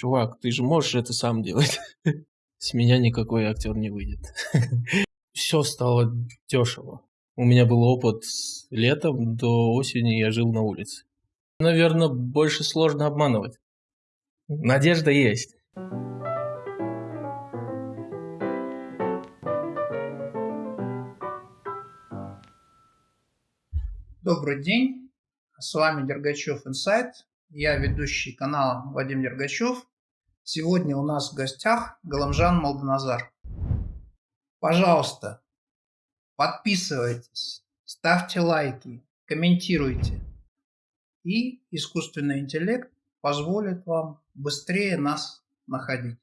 чувак, ты же можешь это сам делать. С меня никакой актер не выйдет. Все стало дешево. У меня был опыт с летом до осени, я жил на улице. Наверное, больше сложно обманывать. Надежда есть. Добрый день, с вами Дергачев Инсайт. Я ведущий канала Вадим Дергачев. Сегодня у нас в гостях Галамжан Молданазар. Пожалуйста, подписывайтесь, ставьте лайки, комментируйте. И искусственный интеллект позволит вам быстрее нас находить.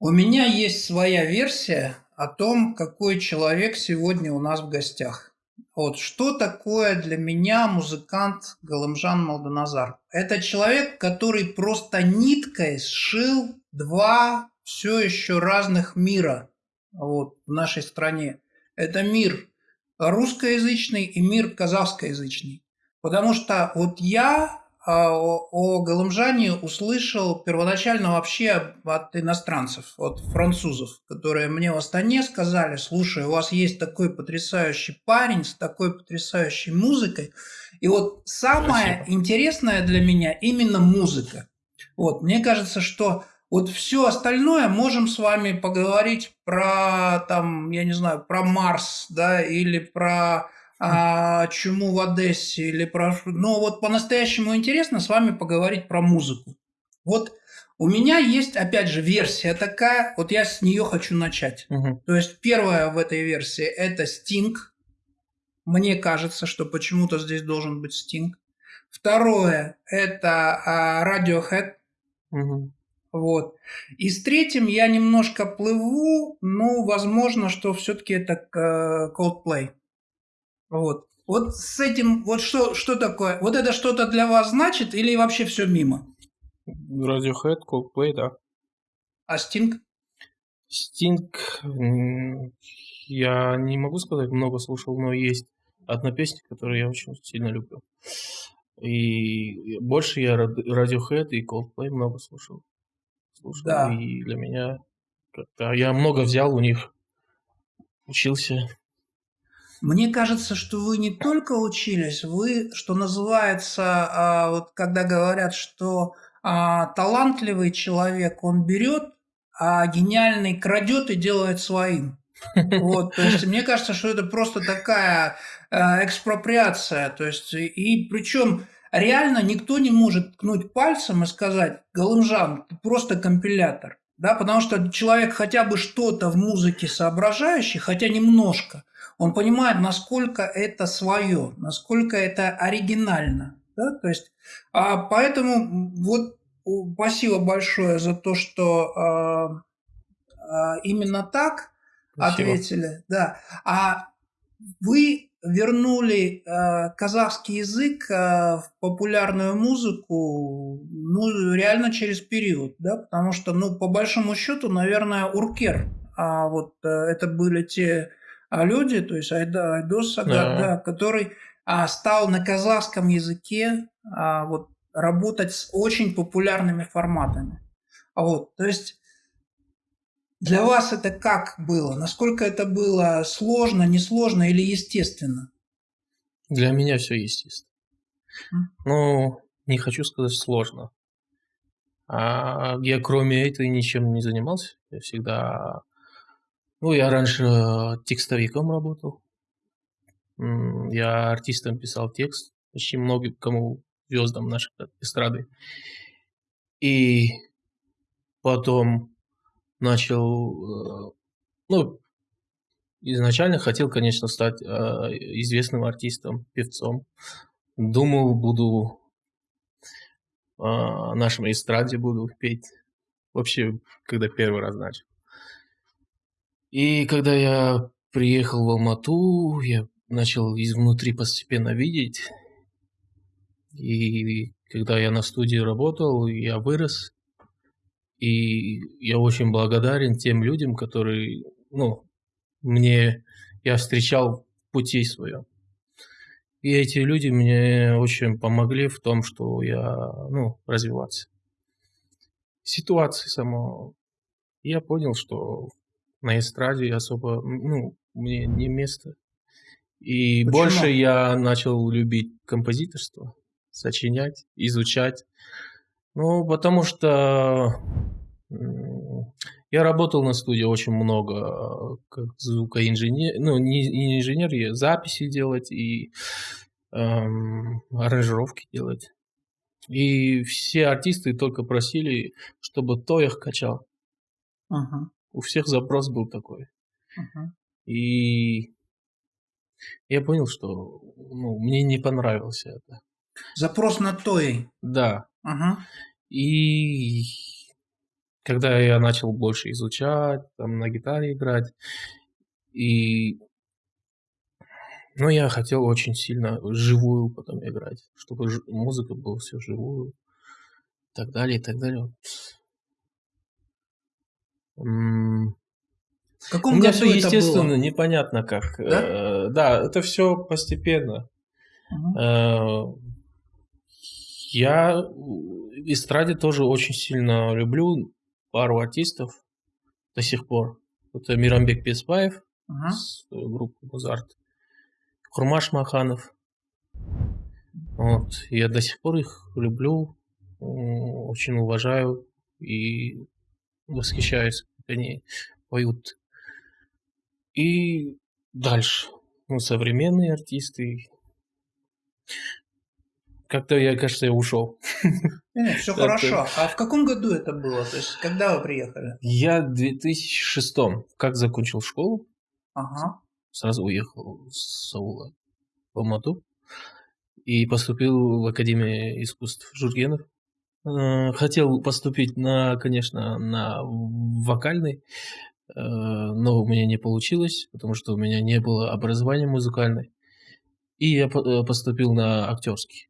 У меня есть своя версия о том, какой человек сегодня у нас в гостях. Вот что такое для меня музыкант Галымжан Малданазар? Это человек, который просто ниткой сшил два все еще разных мира вот, в нашей стране. Это мир русскоязычный и мир казахскоязычный. Потому что вот я а, о Галымжане услышал первоначально вообще от иностранцев, от французов, которые мне в Астане сказали, слушай, у вас есть такой потрясающий парень с такой потрясающей музыкой. И вот самое Спасибо. интересное для меня именно музыка. Вот, мне кажется, что вот все остальное можем с вами поговорить про, там, я не знаю, про Марс, да, или про а, чему в Одессе или про... Но вот по-настоящему интересно с вами поговорить про музыку. Вот у меня есть, опять же, версия такая, вот я с нее хочу начать. Угу. То есть первая в этой версии – это Sting. Мне кажется, что почему-то здесь должен быть Sting. Второе – это а, Radiohead. Угу. Вот. И с третьим я немножко плыву, но возможно, что все-таки это э, Coldplay. Вот. Вот с этим, вот что, что такое? Вот это что-то для вас значит или вообще все мимо? Radiohead, Coldplay, да. А Sting? Sting, я не могу сказать, много слушал, но есть одна песня, которую я очень сильно люблю. И больше я Radiohead и Coldplay много слушал. слушал да. И для меня как-то я много взял у них, учился. Мне кажется, что вы не только учились, вы, что называется, а, вот когда говорят, что а, талантливый человек, он берет, а гениальный крадет и делает своим. Вот, то есть мне кажется, что это просто такая э, экспроприация, то есть и причем реально никто не может ткнуть пальцем и сказать, Галымжан, ты просто компилятор, да, потому что человек хотя бы что-то в музыке соображающий, хотя немножко – он понимает, насколько это свое, насколько это оригинально. Да? То есть, а, поэтому вот спасибо большое за то, что а, а, именно так спасибо. ответили. Да. А вы вернули э, казахский язык э, в популярную музыку, ну, реально через период, да, потому что, ну, по большому счету, наверное, Уркер, а вот э, это были те а люди, то есть Айда, Айдос Сагат, да. да, который а, стал на казахском языке а, вот, работать с очень популярными форматами. А вот, то есть для вас это как было? Насколько это было сложно, несложно или естественно? Для меня все естественно. Ну, не хочу сказать сложно. А я кроме этого ничем не занимался. Я всегда ну, я раньше э, текстовиком работал. Я артистам писал текст, почти много кому звездам нашей эстрады. И потом начал, э, ну, изначально хотел, конечно, стать э, известным артистом, певцом. Думал, буду в нашем эстраде буду петь. Вообще, когда первый раз начал. И когда я приехал в Алмату, я начал изнутри постепенно видеть. И когда я на студии работал, я вырос. И я очень благодарен тем людям, которые, ну, мне, я встречал в пути своем. И эти люди мне очень помогли в том, что я, ну, развиваться. ситуации самого. Я понял, что на эстраде особо, ну, мне не место. И Почему? больше я начал любить композиторство, сочинять, изучать. Ну, потому что я работал на студии очень много, как звукоинженер, ну, не, не инженер, я записи делать и эм, аранжировки делать. И все артисты только просили, чтобы то их качал. Ага, У всех запрос был такой. ага. И я понял, что ну, мне не понравилось это. Запрос на той. Да. Ага. И когда я начал больше изучать, там на гитаре играть, и ну, я хотел очень сильно живую потом играть, чтобы музыка была все живую, и так далее, и так далее. В У каком меня году все естественно, было? непонятно как. Да? Э, Да, это все постепенно. Ага. Э, Я эстраде тоже очень сильно люблю пару артистов до сих пор. Это Мирамбек Беспаев Ага. с э, группы Музарт, Курмаш Маханов. Вот. Я до сих пор их люблю, очень уважаю и восхищаюсь, как они поют. И дальше. Ну, современные артисты. Как-то я, кажется, я ушел. все Это- хорошо. А в каком году это было? То есть, когда вы приехали? Я в 2006 как закончил школу, Ага. сразу уехал с Саула в Алмату и поступил в Академию искусств Жургенов. Э, Хотел поступить на, конечно, на вокальный, э, но у меня не получилось, потому что у меня не было образования музыкальной. И я э, поступил на актерский,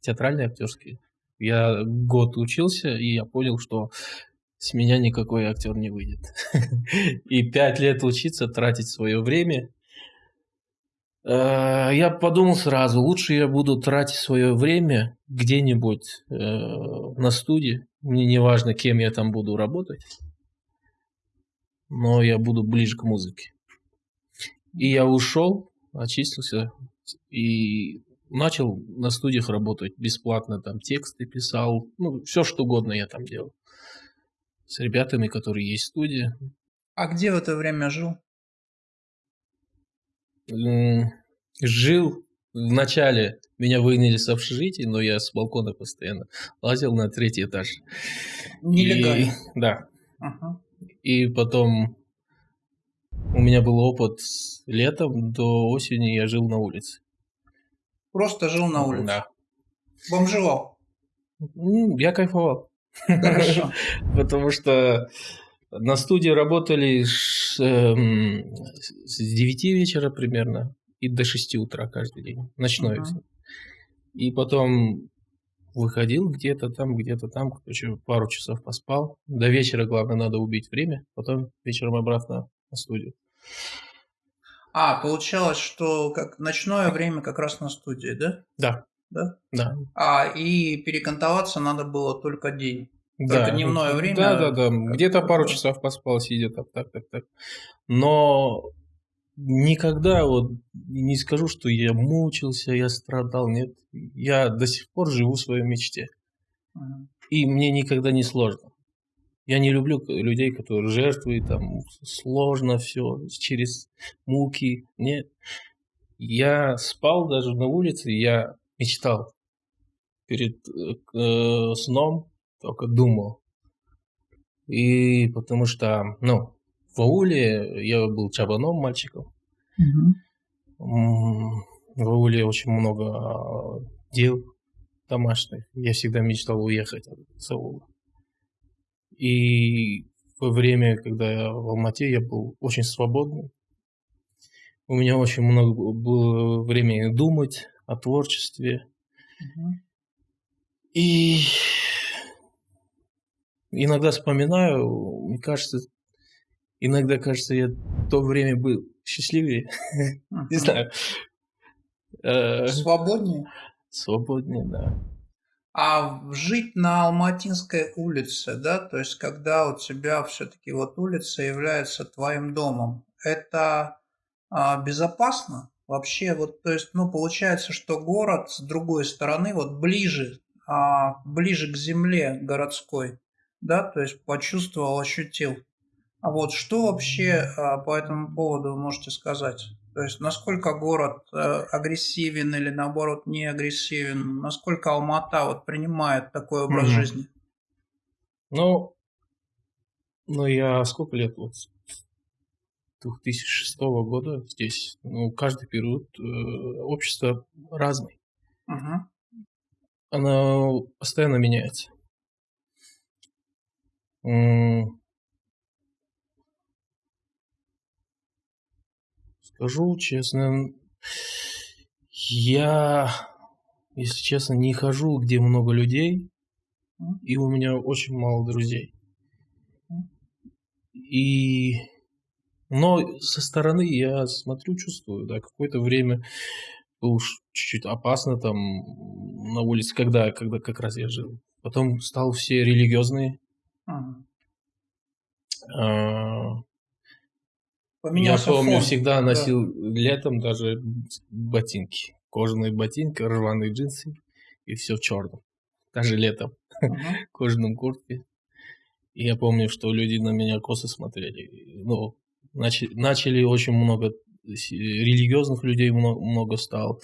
театральный актерский. Я год учился, и я понял, что с меня никакой актер не выйдет. И пять лет учиться, тратить свое время. Э, Я подумал сразу, лучше я буду тратить свое время где-нибудь э, на студии. Мне не важно, кем я там буду работать, но я буду ближе к музыке. И я ушел, очистился и начал на студиях работать бесплатно, там тексты писал, ну, все что угодно я там делал. С ребятами, которые есть в студии. А где в это время жил? Жил вначале, меня выгнали с общежития, но я с балкона постоянно лазил на третий этаж. Нелегально. И- да. Ага. И потом у меня был опыт с летом до осени я жил на улице. Просто жил на улице. Да. Бомжевал. Я кайфовал. Хорошо. Потому что на студии работали эм, с 9 вечера примерно и до 6 утра каждый день. Ночное Ага. всё. И потом выходил где-то там, где-то там, короче, пару часов поспал. До вечера, главное, надо убить время, потом вечером обратно на студию. А, получалось, что как ночное время как раз на студии, да? Да. Да? Да. А, и перекантоваться надо было только день. Да. дневное время, Да, да, да. Где-то пару часов поспал, сидя так, так, так, так. Но никогда вот не скажу, что я мучился, я страдал. Нет. Я до сих пор живу в своей мечте. И мне никогда не сложно. Я не люблю людей, которые жертвуют, там, сложно все, через муки. Нет. Я спал даже на улице, я мечтал. Перед э, э, сном только думал. И потому что, ну, в ауле я был чабаном мальчиком. М, В ауле очень много а, дел домашних. Я всегда мечтал уехать с аула. И во время, когда я в Алмате, я был очень свободный. У меня очень много было времени думать о творчестве. Мгм. И иногда вспоминаю, мне кажется, иногда кажется, я в то время был счастливее, не знаю, Э, Свободнее. свободнее, да. А жить на Алматинской улице, да, то есть когда у тебя все-таки вот улица является твоим домом, это а, безопасно? Вообще, вот, то есть, ну, получается, что город с другой стороны, вот ближе, а, ближе к земле городской, да, то есть почувствовал, ощутил. А вот что вообще а, по этому поводу вы можете сказать? То есть насколько город э, агрессивен или наоборот не агрессивен? Насколько Алмата вот принимает такой образ mm-hmm. жизни? Ну, ну я сколько лет вот 2006 года здесь. Ну, каждый период э, общество разный. Угу. Оно постоянно меняется. Скажу честно, я, если честно, не хожу, где много людей, и у меня очень мало друзей. И но со стороны я смотрю, чувствую, да, какое-то время было чуть-чуть опасно там на улице, когда, когда как раз я жил. Потом стал все религиозные. А, Поменялся я помню, фон. всегда носил да. летом даже ботинки. Кожаные ботинки, рваные джинсы и все в черном. Даже летом. В кожаном куртке. И я помню, что люди на меня косо смотрели. Ну, начали, начали очень много религиозных людей много, много стало.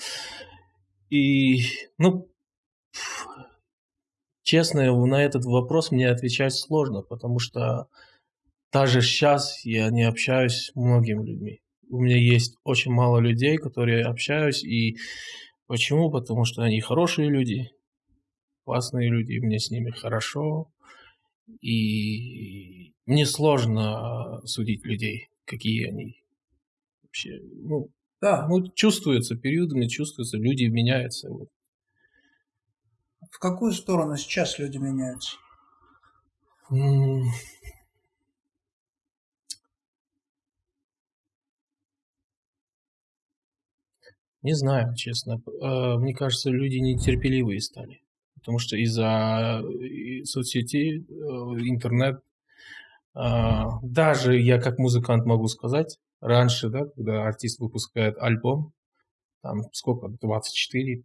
И, ну, честно, на этот вопрос мне отвечать сложно, потому что даже сейчас я не общаюсь с многими людьми. У меня есть очень мало людей, которые общаюсь, и почему? Потому что они хорошие люди, классные люди, мне с ними хорошо, и мне сложно судить людей, какие они вообще. Ну, да, ну, чувствуется периодами, чувствуется, люди меняются. Вот. В какую сторону сейчас люди меняются? Не знаю, честно. Э, мне кажется, люди нетерпеливые стали. Потому что из-за э, соцсетей, э, интернет, даже я как музыкант могу сказать, раньше, да, когда артист выпускает альбом, там сколько, 24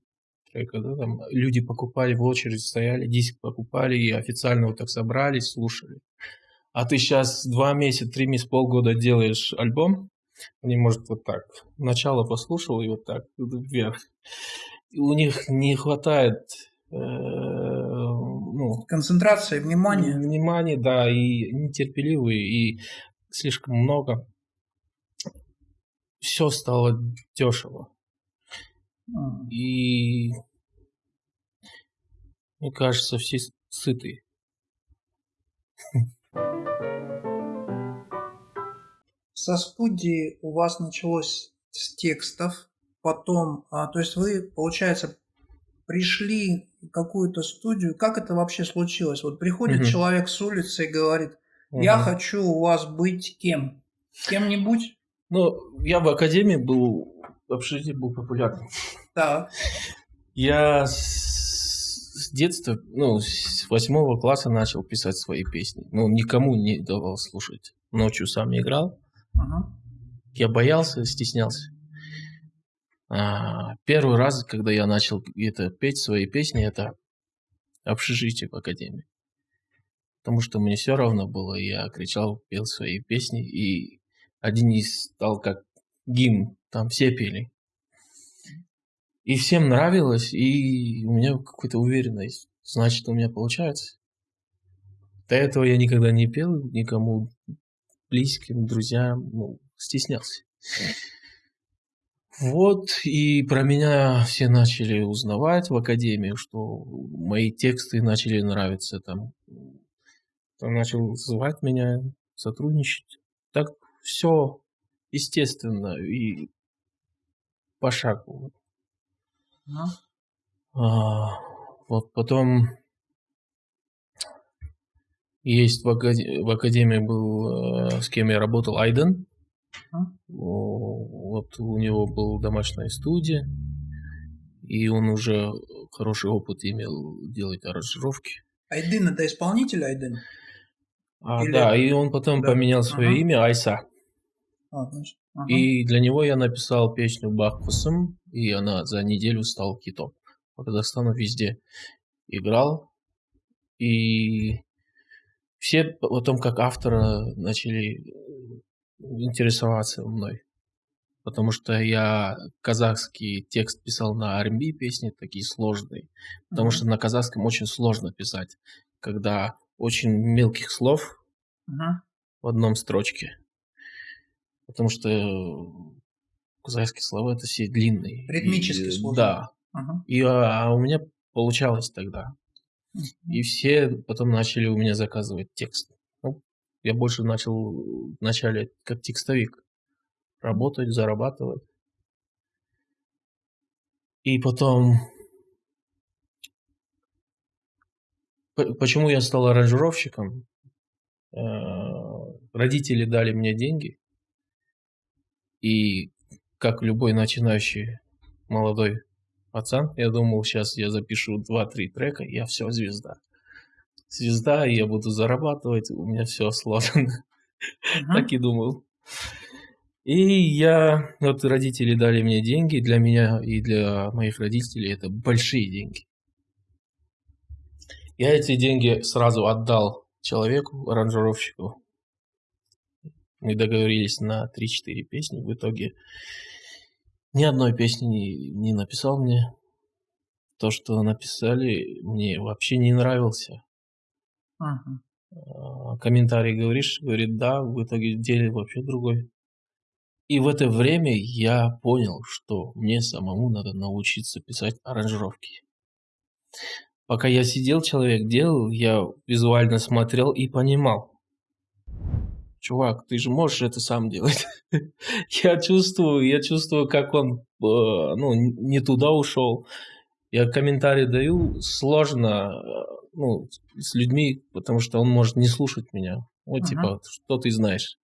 трека, да, там люди покупали в очередь, стояли, диск покупали и официально вот так собрались, слушали. А ты сейчас два месяца, три месяца, полгода делаешь альбом, они, может, вот так. Начало послушал и вот так вверх. И у них не хватает э, ну, концентрации, внимания. Внимания, да, и нетерпеливые, и слишком много. Все стало дешево. И мне кажется, все сыты. со студии у вас началось с текстов, потом, а, то есть вы, получается, пришли в какую-то студию, как это вообще случилось? Вот приходит угу. человек с улицы и говорит, я угу. хочу у вас быть кем? Кем-нибудь? Ну, я в академии был, общежитии был популярным. Да. Я с детства, ну, с восьмого класса начал писать свои песни. Ну, никому не давал слушать. Ночью сам играл. Ага. Я боялся, стеснялся. А, первый раз, когда я начал это петь свои песни, это общежитие в академии. Потому что мне все равно было, я кричал, пел свои песни, и один из стал как гимн, там все пели. И всем нравилось, и у меня какая-то уверенность, значит, у меня получается. До этого я никогда не пел никому близким, друзьям, ну, стеснялся. Вот, и про меня все начали узнавать в академии, что мои тексты начали нравиться там. Там начал звать меня, сотрудничать. Так все естественно и по шагу. Ну? А, вот потом есть в, академии, в академии был, э, с кем я работал, Айден. Вот у него была домашняя студия. и он уже хороший опыт имел делать аранжировки. Айдын это исполнитель Айдын? А, Или- Да, и он потом Да. поменял свое Ага. имя Айса. А, значит, ага. И для него я написал песню Бахкусым, и она за неделю стала хитом. По Казахстану везде играл. И все потом как автора начали э, интересоваться мной. Потому что я казахский текст писал на R&B песни, такие сложные. Потому что на казахском очень сложно писать, когда очень мелких слов Мгм. в одном строчке. Потому что э, казахские слова это все длинные. Ритмически И, сложно. Да. Ага. И, а, у меня получалось тогда. И все потом начали у меня заказывать текст. Ну, я больше начал вначале как текстовик работать, зарабатывать. И потом... Почему я стал аранжировщиком? Э, Родители дали мне деньги. И как любой начинающий молодой пацан, я думал, сейчас я запишу 2-3 трека, я все, звезда. Звезда, я буду зарабатывать, у меня все сложено. Мгм. Так и думал. И я, вот родители дали мне деньги, для меня и для моих родителей это большие деньги. Я эти деньги сразу отдал человеку, аранжировщику. Мы договорились на 3-4 песни. В итоге ни одной песни не, не написал мне. То, что написали, мне вообще не нравился. Мгм. А, комментарий говоришь, говорит, да, в итоге деле вообще другой. И в это время я понял, что мне самому надо научиться писать аранжировки. Пока я сидел, человек делал, я визуально смотрел и понимал. Чувак, ты же можешь это сам делать. я чувствую, я чувствую, как он э, ну, не туда ушел. Я комментарий даю, сложно э, ну, с людьми, потому что он может не слушать меня. Вот Ага. типа, что ты знаешь.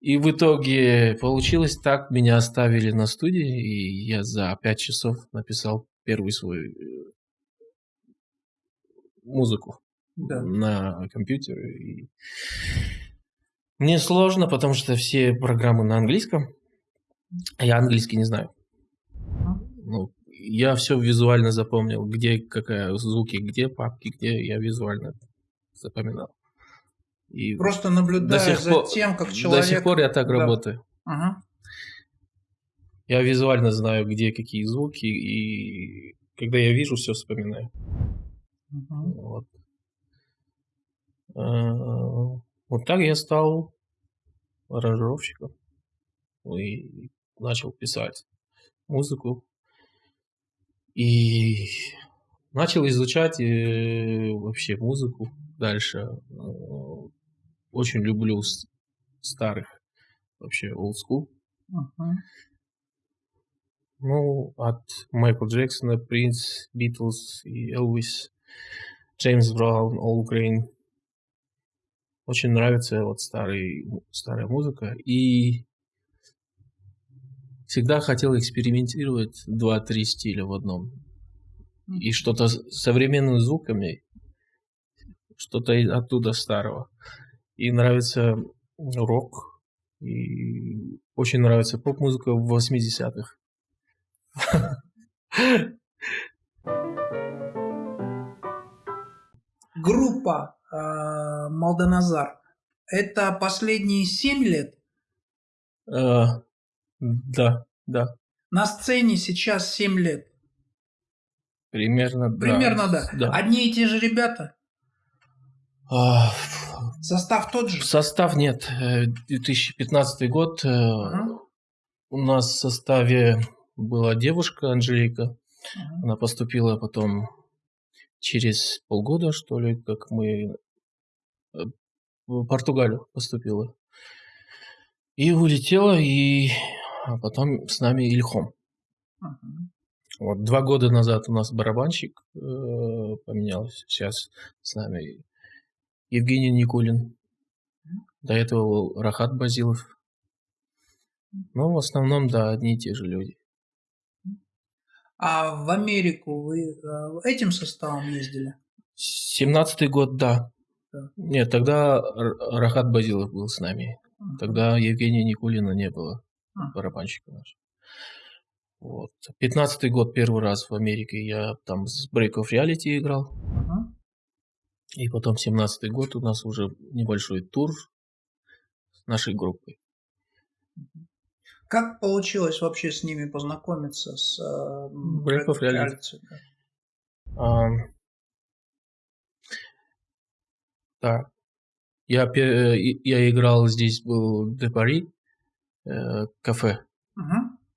И в итоге получилось так, меня оставили на студии, и я за пять часов написал первый свой э, музыку Да. на компьютере. И Мне сложно, потому что все программы на английском, а я английский не знаю. Ну, я все визуально запомнил, где какая звуки, где папки, где я визуально запоминал. И Просто наблюдая сих за пор- тем, как человек... до сих пор я так Да. работаю. Ага. Я визуально знаю, где какие звуки, и когда я вижу, все вспоминаю. Мгм. Вот. Вот так я стал аранжировщиком и начал писать музыку. И начал изучать э, вообще музыку дальше. Э, Очень люблю старых, вообще old school. Мгм. Ну, от Майкла Джексона, Принц, Битлз и Элвис, Джеймс Браун, Ол Грейн. Очень нравится вот старый, старая музыка. И всегда хотел экспериментировать два-три стиля в одном. И что-то с современными звуками, что-то оттуда старого. И нравится рок, и очень нравится поп-музыка в 80-х. Группа э, Малданазар. Это последние семь лет. Э, Да, да, На сцене сейчас 7 лет. примерно, да. Примерно, да. да. Одни и те же ребята. А, Состав тот же. Состав нет. э, 2015 год. э, Ага. У нас в составе была девушка Анжелика. Ага. Она поступила потом через полгода, что ли, как мы э, в Португалию поступила. И улетела, и а потом с нами Ильхом. Ага. Вот два года назад у нас барабанщик э, поменялся. Сейчас с нами Евгений Никулин. До этого был Рахат Базилов. Ну, в основном, да, одни и те же люди. А в Америку вы э, этим составом ездили? Семнадцатый год, да. Да. Нет, тогда Рахат Базилов был с нами. Мгм. Тогда Евгения Никулина не было, А. барабанщика наш. Вот. Пятнадцатый год первый раз в Америке я там с Break of Reality играл. Мгм. И потом семнадцатый год у нас уже небольшой тур с нашей группой. Как получилось вообще с ними познакомиться, с э, of Reality. Да? Так. Я, э, и- я играл здесь, был Де Пари, э, кафе,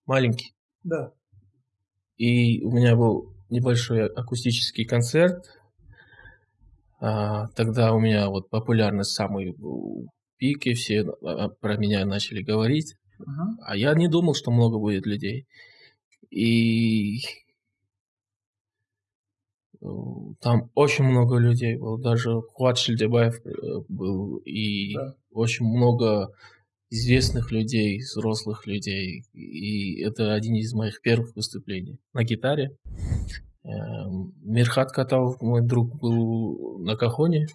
маленький. Да. И у меня был небольшой акустический концерт. А, тогда у меня вот популярность самый в пике, все а, про меня начали говорить. А я не думал, что много будет людей. И там очень много людей было. Даже Хуат Шильдебаев э, был. И Да. очень много известных людей, взрослых людей. И это один из моих первых выступлений на гитаре. Эм, Мирхат Катав, мой друг, был на кахоне.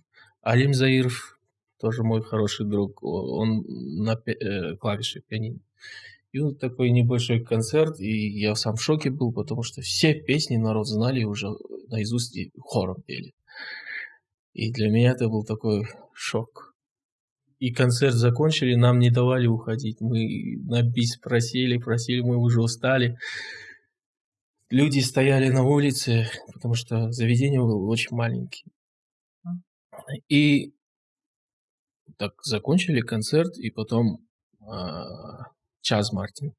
Алим Заиров, тоже мой хороший друг, он на пи- э, клавише пианино. И вот такой небольшой концерт, и я сам в шоке был, потому что все песни народ знали уже наизусть и хором пели. И для меня это был такой шок. И концерт закончили, нам не давали уходить. Мы на бис просили, просили, мы уже устали. Люди стояли на улице, потому что заведение было очень маленькое. И так закончили концерт, и потом а, Чаз Мартин.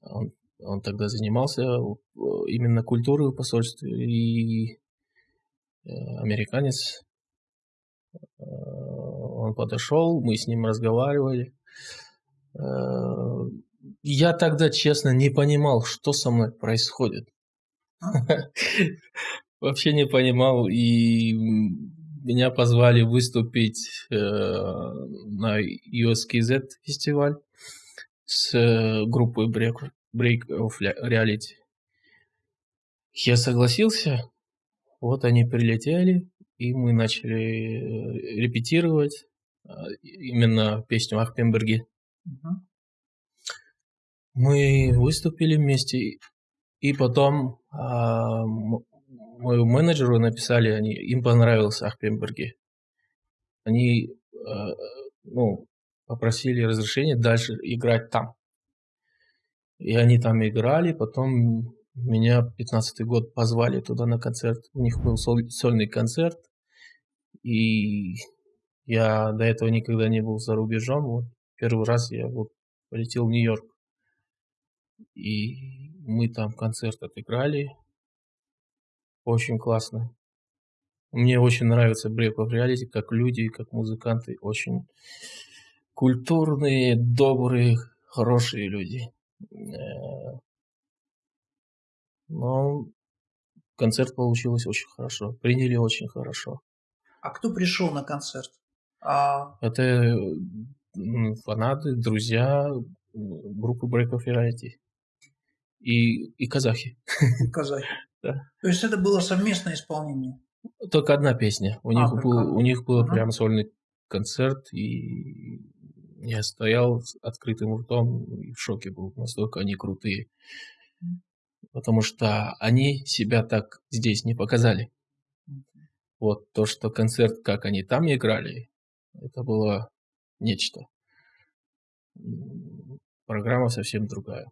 Он, он тогда занимался э, именно культурой в посольстве, и э, американец. Э, Он подошел, мы с ним разговаривали. Э, Я тогда, честно, не понимал, что со мной происходит. Вообще не понимал, и меня позвали выступить э, на USKZ фестиваль с э, группой Break, Break of Reality. Я согласился, вот они прилетели, и мы начали э, репетировать э, именно песню Ахпенберги. Мгм. Мы выступили вместе, и потом а, моему менеджеру написали, они, им понравился Ахпенберги. Они э, ну, попросили разрешения дальше играть там. И они там играли, потом меня 15 год позвали туда на концерт. У них был соль- сольный концерт, и я до этого никогда не был за рубежом. Вот первый раз я вот полетел в Нью-Йорк. И мы там концерт отыграли. Очень классно. Мне очень нравится Break of Reality, как люди, как музыканты. Очень культурные, добрые, хорошие люди. Э, Но концерт получилось очень хорошо. Приняли очень хорошо. А кто пришел на концерт? А, Это фанаты, друзья группы Break of Reality. И, и казахи. казахи. Да. То есть это было совместное исполнение. Только одна песня. У А, них был, одна. у них был Ага. прям сольный концерт, и я стоял с открытым ртом и в шоке был, настолько они крутые. Потому что они себя так здесь не показали. Вот то, что концерт, как они там играли, это было нечто. Программа совсем другая.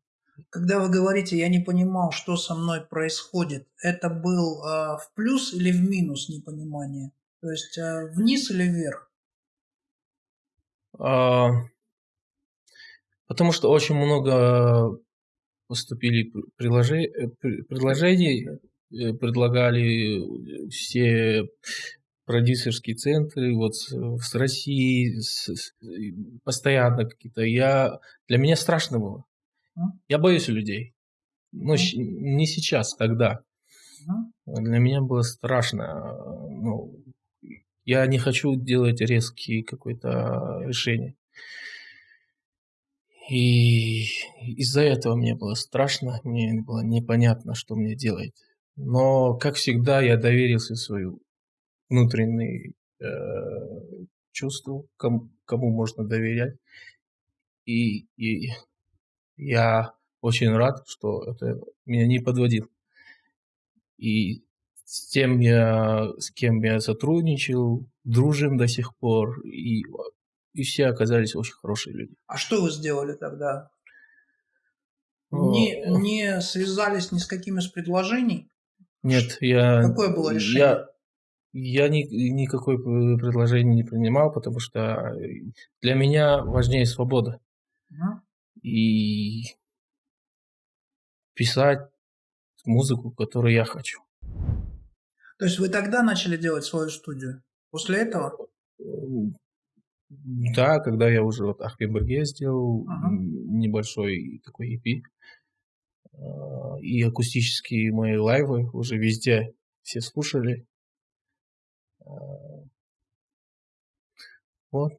Когда вы говорите, я не понимал, что со мной происходит, это был а, в плюс или в минус непонимание? То есть а, вниз или вверх? А, Потому что очень много поступили пр- приложе- э, пр- предложений, э, предлагали э, все продюсерские центры вот с, с России, с- с- постоянно какие-то. Я, для меня страшно было. Я боюсь людей. Щ- не сейчас, тогда. Для меня было страшно. Ну, я не хочу делать резкие какое-то решение. И из-за этого мне было страшно, мне было непонятно, что мне делать. Но, как всегда, я доверился свою внутренние э, чувства, кому, кому можно доверять. И, и я очень рад, что это меня не подводил. И с тем я, с кем я сотрудничал, дружим до сих пор, и, и все оказались очень хорошие люди. А что вы сделали тогда? Не, не связались ни с каким из предложений? Нет, я... Какое было решение? Я, я ни, никакое предложение не принимал, потому что для меня важнее свобода. Угу. И писать музыку, которую я хочу. То есть вы тогда начали делать свою студию? После этого? Да, когда я уже вот Ахпеберге сделал ага. небольшой такой EP. А, и акустические мои лайвы уже везде все слушали. А, вот.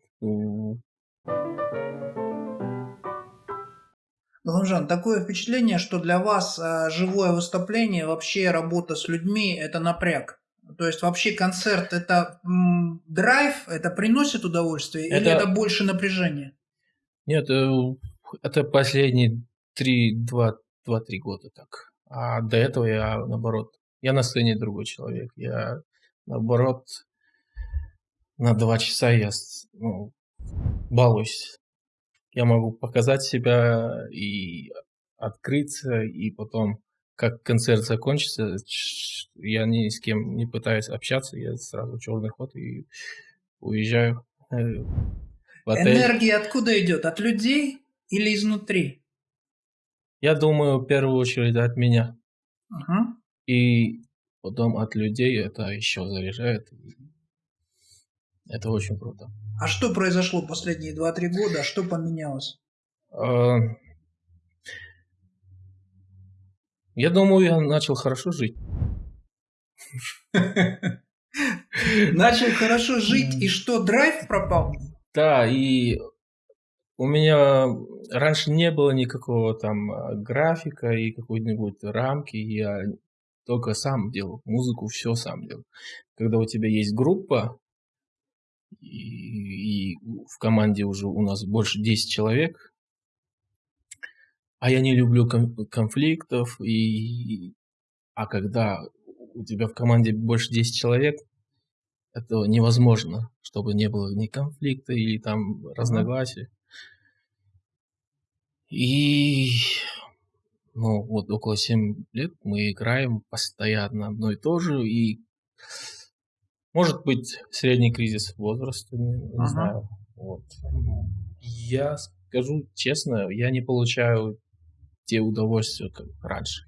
Галанжан, такое впечатление, что для вас а, живое выступление, вообще работа с людьми – это напряг. То есть вообще концерт – это м, драйв, это приносит удовольствие это... или это больше напряжения? Нет, э, это последние три, два, два-три года так. А до этого я, наоборот, я на сцене другой человек. Я, наоборот, на два часа я ну, балуюсь я могу показать себя и открыться, и потом, как концерт закончится, я ни с кем не пытаюсь общаться, я сразу черный ход и уезжаю э, в отель. Энергия откуда идет? От людей или изнутри? Я думаю, в первую очередь от меня. Ага. И потом от людей это еще заряжает. Это очень круто. А что произошло последние 2-3 года? Что поменялось? А, я думаю, я начал хорошо жить. Начал хорошо жить, и что, драйв пропал? Да, и у меня раньше не было никакого там а, графика и какой-нибудь рамки. Я только сам делал музыку, все сам делал. Когда у тебя есть группа, и, и в команде уже у нас больше 10 человек. А я не люблю конфликтов, и, а когда у тебя в команде больше 10 человек, это невозможно, чтобы не было ни конфликта или там разногласий. И ну вот около 7 лет мы играем постоянно одно и то же, и может быть, средний кризис возраста, не, не ага. знаю. Вот. Я скажу честно, я не получаю те удовольствия, как раньше.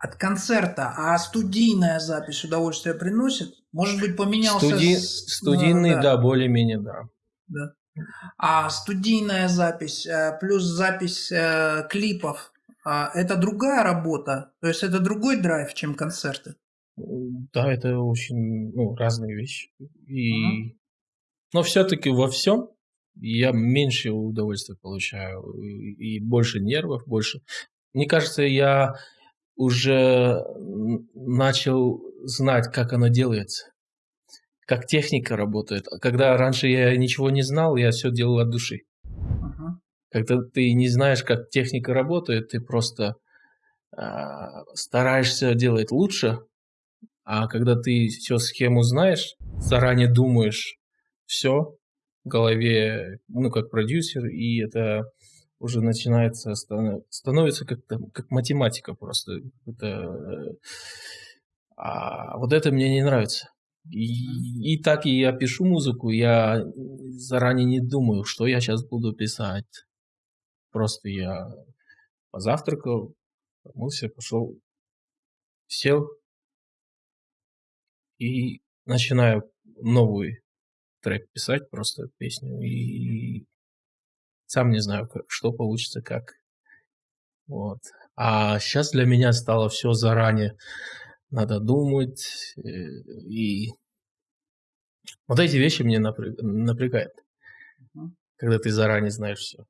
От концерта, а студийная запись удовольствие приносит? Может быть, поменялся... Студи... Студийный, ну, да, да более-менее, да. да. А студийная запись э, плюс запись э, клипов, а, это другая работа? То есть это другой драйв, чем концерты? Да, это очень ну, разные вещи. И... Но все-таки во всем я меньше удовольствия получаю. И, больше нервов, больше. Мне кажется, я уже начал знать, как оно делается. Как техника работает. Когда раньше я ничего не знал, я все делал от души. Когда ты не знаешь, как техника работает, ты просто э, стараешься делать лучше, а когда ты все схему знаешь, заранее думаешь все в голове, ну, как продюсер, и это уже начинается, становится как, как математика просто. Это, а вот это мне не нравится. И, и так и я пишу музыку, я заранее не думаю, что я сейчас буду писать. Просто я позавтракал, помылся, пошел, сел, и начинаю новый трек писать, просто песню, и сам не знаю, как, что получится, как. Вот. А сейчас для меня стало все заранее. Надо думать. Э, и вот эти вещи мне напрягают. Когда ты заранее знаешь все.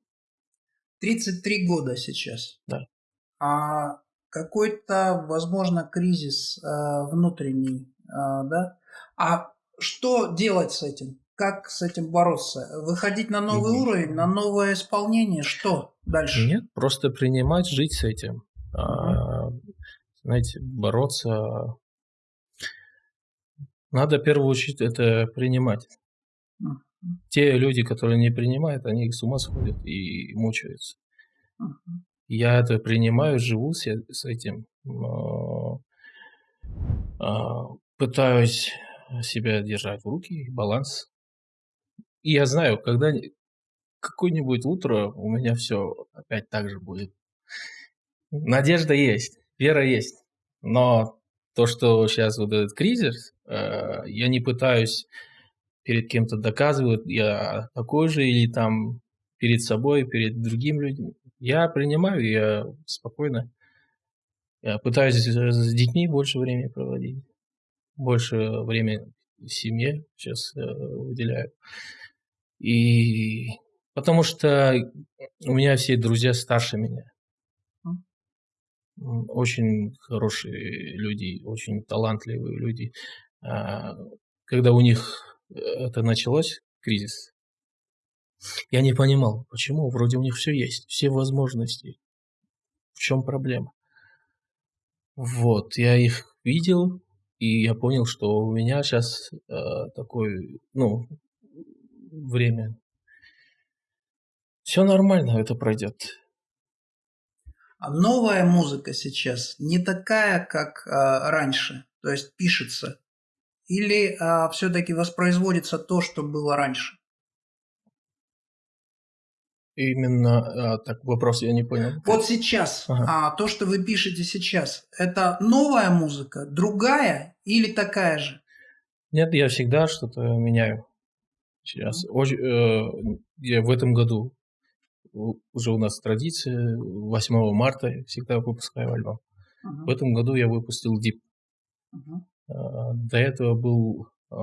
33 года сейчас. Да. А какой-то, возможно, кризис э, внутренний, да? А что делать с этим? Как с этим бороться? Выходить на новый Мгм. уровень, на новое исполнение? Что дальше? Нет, просто принимать, жить с этим. А, знаете, бороться. Надо в первую очередь это принимать. Мгм. Те люди, которые не принимают, они с ума сходят и мучаются. Мгм. Я это принимаю, живу с, с этим. но, а, пытаюсь себя держать в руки, баланс. И я знаю, когда ни- какое-нибудь утро у меня все опять так же будет. Надежда есть, вера есть. Но то, что сейчас вот этот кризис, э, я не пытаюсь перед кем-то доказывать, я такой же или там перед собой, перед другими людьми. Я принимаю, я спокойно. Я пытаюсь с детьми больше времени проводить, больше времени семье сейчас э, выделяю. И потому что у меня все друзья старше меня. Очень хорошие люди, очень талантливые люди. А, Когда у них э, это началось, кризис, я не понимал, почему, вроде у них все есть, все возможности. В чем проблема? Вот, я их видел, и я понял, что у меня сейчас такое, ну, время. Все нормально, это пройдет. А новая музыка сейчас не такая, как а, раньше, то есть пишется, или все-таки воспроизводится то, что было раньше? Именно а, так вопрос я не понял. Вот сейчас, Ага. а, то, что вы пишете сейчас, это новая музыка, другая или такая же? Нет, я всегда что-то меняю. Сейчас. Очень, э, я в этом году уже у нас традиция 8 марта я всегда выпускаю альбом. Мгм, В этом году я выпустил Deep. мгм. А, До этого был а,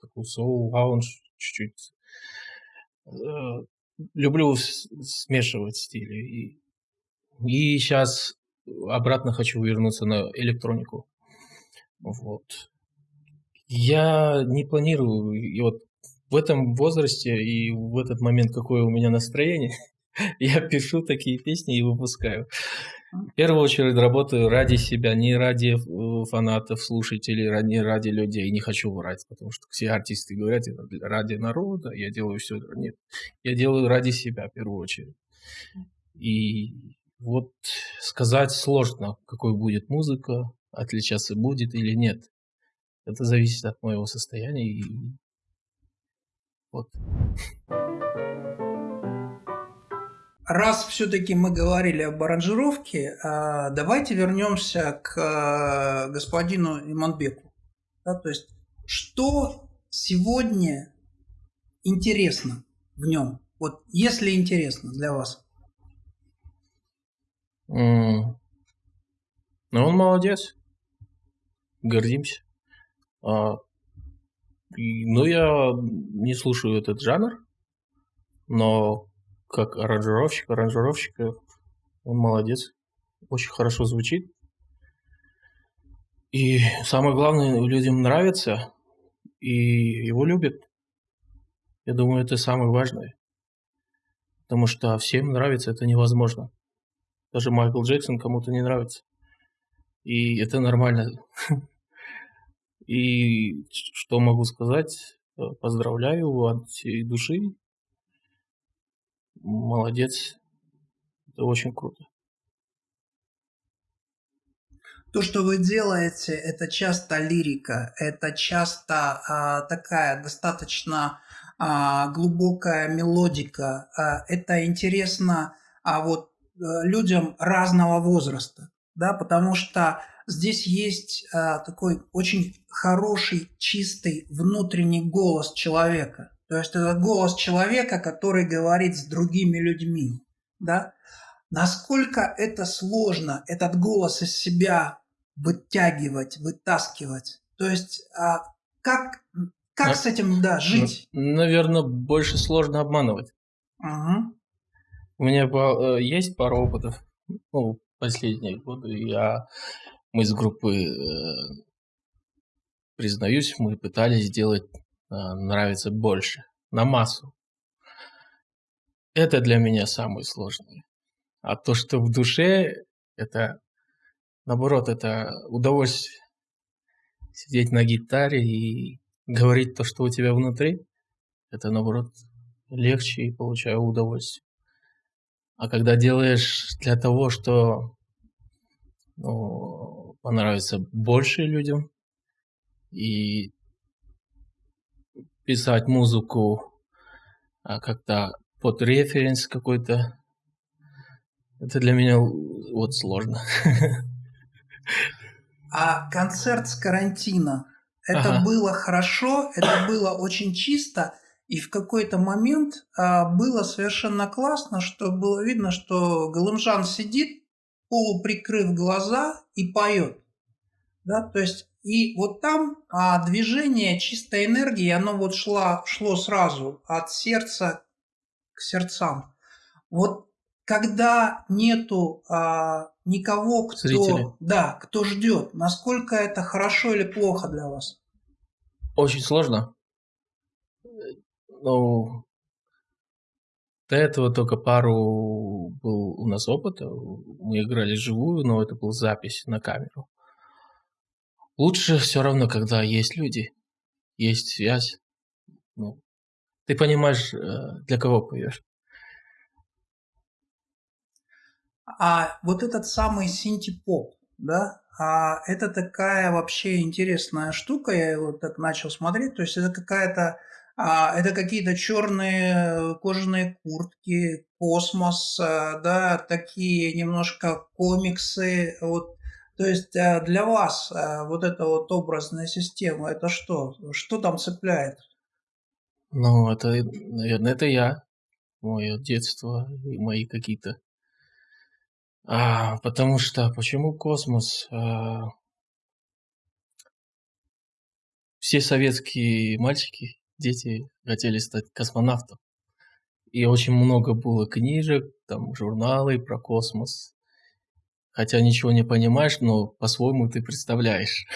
такой soul lounge чуть-чуть. Люблю смешивать стили. И, и сейчас обратно хочу вернуться на электронику. Вот. Я не планирую, и вот в этом возрасте и в этот момент, какое у меня настроение, я пишу такие песни и выпускаю. В первую очередь работаю ради себя, не ради э, фанатов, слушателей, не ради людей. Не хочу врать, потому что все артисты говорят «Это для- ради народа, я делаю все. Нет, я делаю ради себя в первую очередь. И вот сказать сложно, какой будет музыка, отличаться будет или нет. Это зависит от моего состояния. И вот. Раз все-таки мы говорили об аранжировке, а, давайте вернемся к а, господину Иманбеку. Да, то есть, что сегодня интересно в нем? Вот если интересно для вас. М. Ну, он молодец. Гордимся. А, и- ну, я не слушаю этот жанр, но как аранжировщик, аранжировщика, он молодец. Очень хорошо звучит. И самое главное, людям нравится, и его любят. Я думаю, это самое важное. Потому что всем нравится, это невозможно. Даже Майкл Джексон кому-то не нравится. И это нормально. И что могу сказать? Э, Поздравляю от всей души. Молодец. Это очень круто. То, что вы делаете, это часто лирика, это часто а, такая достаточно а, глубокая мелодика. А, это интересно а, вот, а, людям разного возраста, да, потому что здесь есть а, такой очень хороший, чистый внутренний голос человека. То есть это голос человека, который говорит с другими людьми, да. Насколько это сложно, этот голос из себя вытягивать, вытаскивать. То есть а, как, как На- с этим, да, жить? Наверное, больше сложно обманывать. Мгм. У меня э, есть пара опытов. Ну, последние годы я, мы с группы, э, признаюсь, мы пытались сделать нравится больше, на массу. Это для меня самое сложное. А то, что в душе, это, наоборот, это удовольствие сидеть на гитаре и говорить то, что у тебя внутри, это, наоборот, легче и получаю удовольствие. А когда делаешь для того, что ну, понравится больше людям, и писать музыку а как-то под референс какой-то, это для меня вот сложно. А концерт с карантина, это ага. было хорошо, это было очень чисто, и в какой-то момент а, было совершенно классно, что было видно, что Галымжан сидит, полуприкрыв глаза и поет. Да, то есть и вот там а, движение чистой энергии, оно вот шло, шло сразу от сердца к сердцам. Вот когда нету а, никого, кто, Зрители. да, кто ждет, насколько это хорошо или плохо для вас? Очень сложно ну, до этого только пару был у нас опыта. Мы играли живую, но это был запись на камеру. Лучше все равно, когда есть люди, есть связь. Ну, ты понимаешь, э, для кого поешь. А вот этот самый синтепоп, да, а это такая вообще интересная штука, я его так начал смотреть, то есть это какая-то а, это какие-то черные кожаные куртки, космос, а, да, такие немножко комиксы. Вот. То есть а, для вас вот эта вот образная система, это что? Что там цепляет? Ну, это, наверное, это я. Мое детство и мои какие-то... А, потому что, почему космос? А, все советские мальчики дети хотели стать космонавтом. И очень много было книжек, там журналы про космос. Хотя ничего не понимаешь, но по-своему ты представляешь.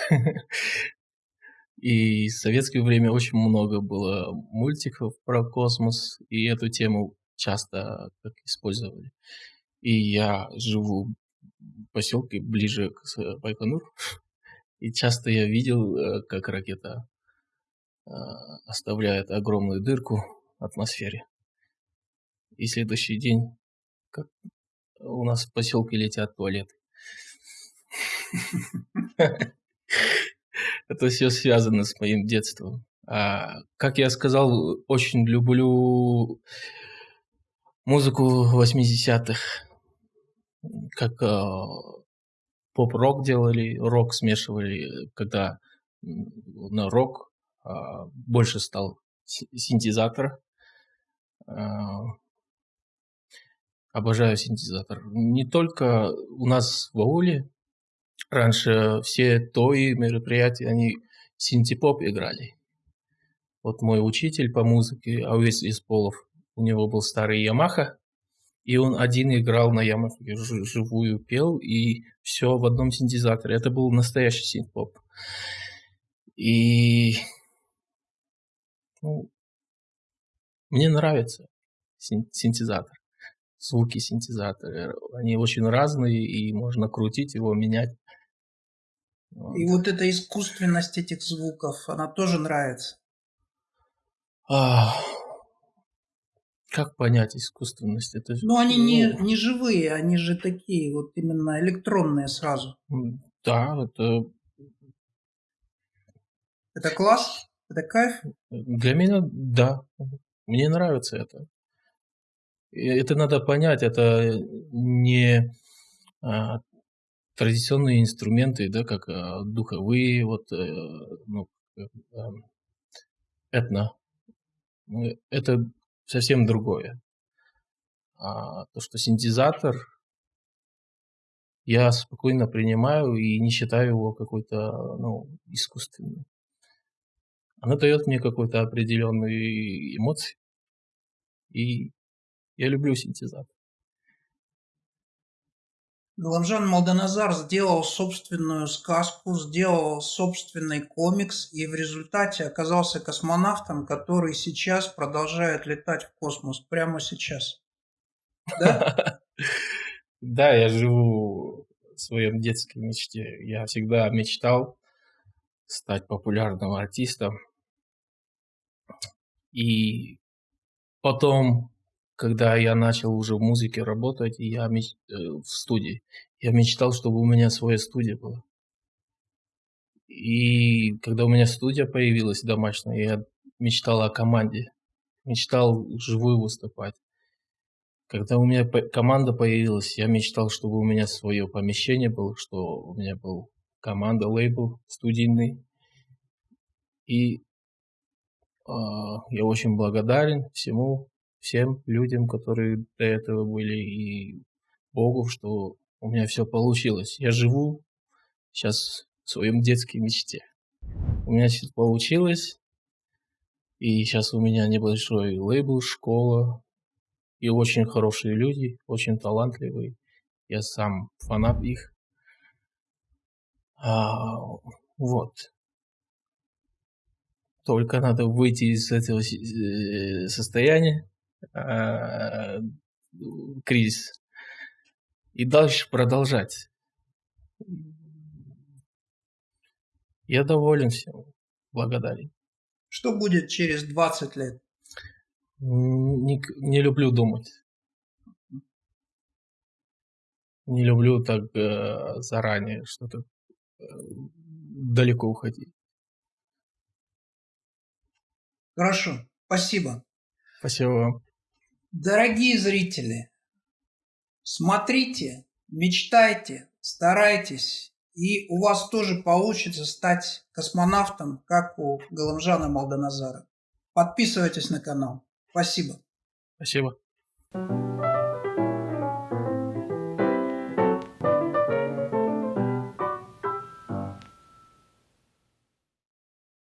И в советское время очень много было мультиков про космос, и эту тему часто использовали. И я живу в поселке ближе к Байконуру, и часто я видел, э, как ракета а, оставляет огромную дырку в атмосфере. И следующий день, как у нас в поселке летят туалеты. Это все связано с моим детством. А, как я сказал, очень люблю музыку 80-х. Как а, поп-рок делали, рок смешивали, когда на рок а, больше стал синтезатор. А, обожаю синтезатор. Не только у нас в ауле. Раньше все тои мероприятия, они синтепоп играли. Вот мой учитель по музыке, Ауис Исполов, у него был старый Ямаха, и он один играл на Ямахе, живую пел, и все в одном синтезаторе. Это был настоящий синтепоп. И ну, мне нравится синтезатор. Звуки синтезатора. Они очень разные, и можно крутить его, менять. Вот. И вот эта искусственность этих звуков, она тоже нравится. А, как понять искусственность? Это, ну, они ну, не, не живые, они же такие, вот именно электронные сразу. Да, это... Это класс? Это кайф? Для меня да. Мне нравится это. Это надо понять, это не а, традиционные инструменты, да, как а, духовые, вот, э, ну, э, этно. Ну, это совсем другое. А то, что синтезатор, я спокойно принимаю и не считаю его какой-то ну, искусственным она дает мне какой-то определенные эмоции. И я люблю синтезатор. Галамжан Малданазар сделал собственную сказку, сделал собственный комикс и в результате оказался космонавтом, который сейчас продолжает летать в космос, прямо сейчас. Да? Да, я живу в своем детской мечте. Я всегда мечтал стать популярным артистом. И потом когда я начал уже в музыке работать, я меч... Э, в студии, я мечтал, чтобы у меня своя студия была. И когда у меня студия появилась домашняя, я мечтал о команде, мечтал живую выступать. Когда у меня команда появилась, я мечтал, чтобы у меня свое помещение было, что у меня был команда, лейбл студийный. И э, я очень благодарен всему, всем людям, которые до этого были, и Богу, что у меня все получилось. Я живу сейчас в своем детской мечте. У меня все получилось, и сейчас у меня небольшой лейбл, школа, и очень хорошие люди, очень талантливые. Я сам фанат их. А, вот. Только надо выйти из этого э, состояния, Э, кризис. И дальше продолжать. Я доволен всем, благодарен. Что будет через 20 лет? Не, не люблю думать. Не люблю так э, заранее что-то э, далеко уходить. Хорошо, спасибо. Спасибо вам. Дорогие зрители, смотрите, мечтайте, старайтесь, и у вас тоже получится стать космонавтом, как у Галамжана Малданазара. Подписывайтесь на канал. Спасибо. Спасибо.